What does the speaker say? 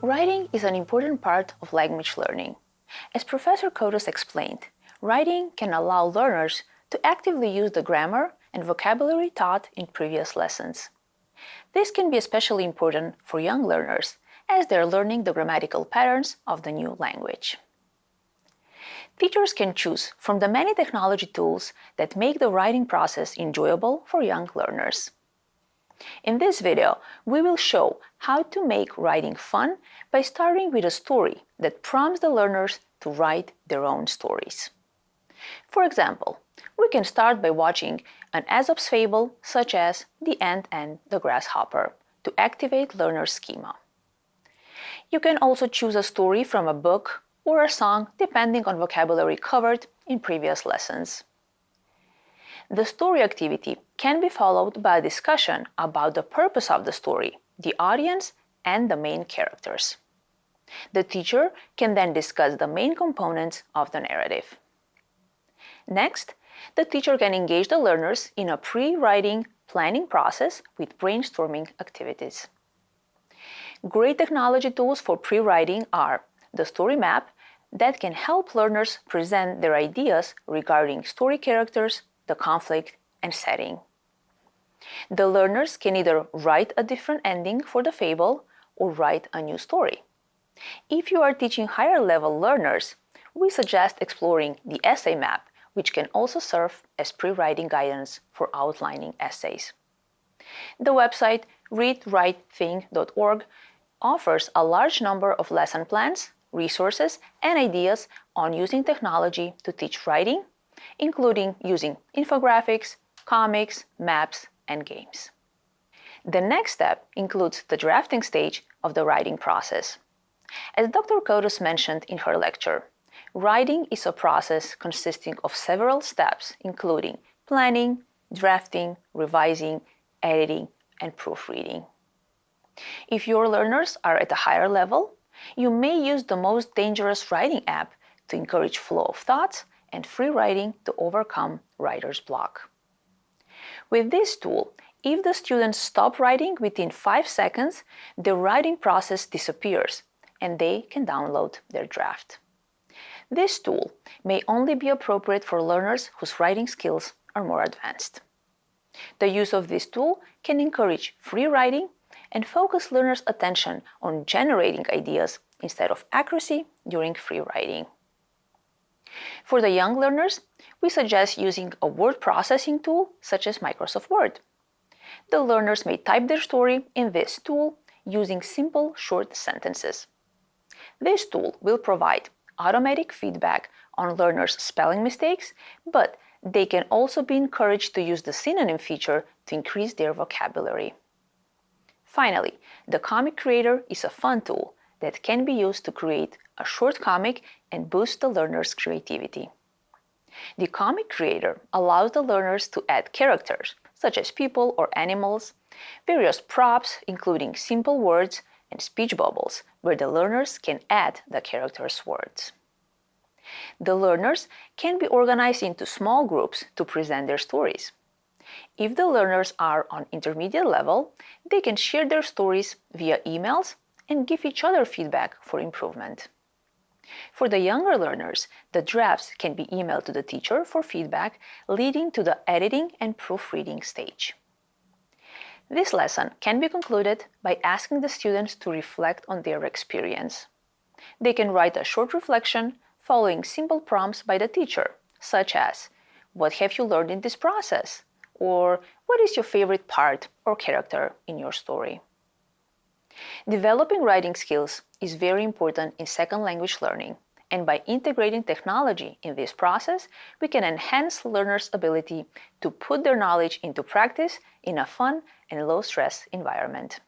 Writing is an important part of language learning. As Professor Kotos explained, writing can allow learners to actively use the grammar and vocabulary taught in previous lessons. This can be especially important for young learners as they're learning the grammatical patterns of the new language. Teachers can choose from the many technology tools that make the writing process enjoyable for young learners. In this video, we will show how to make writing fun by starting with a story that prompts the learners to write their own stories. For example, we can start by watching an Aesop's fable such as The Ant and the Grasshopper to activate learner schema. You can also choose a story from a book or a song depending on vocabulary covered in previous lessons. The story activity can be followed by a discussion about the purpose of the story, the audience, and the main characters. The teacher can then discuss the main components of the narrative. Next, the teacher can engage the learners in a pre-writing planning process with brainstorming activities. Great technology tools for pre-writing are the story map that can help learners present their ideas regarding story characters, the conflict, and setting. The learners can either write a different ending for the fable or write a new story. If you are teaching higher level learners, we suggest exploring the essay map, which can also serve as pre-writing guidance for outlining essays. The website readwritethink.org offers a large number of lesson plans, resources, and ideas on using technology to teach writing, including using infographics, comics, maps, and games. The next step includes the drafting stage of the writing process. As Dr. Kodos mentioned in her lecture, writing is a process consisting of several steps, including planning, drafting, revising, editing, and proofreading. If your learners are at a higher level, you may use the most dangerous writing app to encourage flow of thoughts and free writing to overcome writer's block. With this tool, if the students stop writing within 5 seconds, the writing process disappears and they can download their draft. This tool may only be appropriate for learners whose writing skills are more advanced. The use of this tool can encourage free writing and focus learners' attention on generating ideas instead of accuracy during free writing. For the young learners, we suggest using a word processing tool such as Microsoft Word. The learners may type their story in this tool using simple short sentences. This tool will provide automatic feedback on learners' spelling mistakes, but they can also be encouraged to use the synonym feature to increase their vocabulary. Finally, the Comic Creator is a fun tool that can be used to create a short comic and boost the learner's creativity. The Comic Creator allows the learners to add characters, such as people or animals, various props, including simple words, and speech bubbles, where the learners can add the character's words. The learners can be organized into small groups to present their stories. If the learners are on intermediate level, they can share their stories via emails and give each other feedback for improvement. For the younger learners, the drafts can be emailed to the teacher for feedback, leading to the editing and proofreading stage. This lesson can be concluded by asking the students to reflect on their experience. They can write a short reflection following simple prompts by the teacher, such as, what have you learned in this process? Or what is your favorite part or character in your story? Developing writing skills is very important in second language learning, and by integrating technology in this process, we can enhance learners' ability to put their knowledge into practice in a fun and low-stress environment.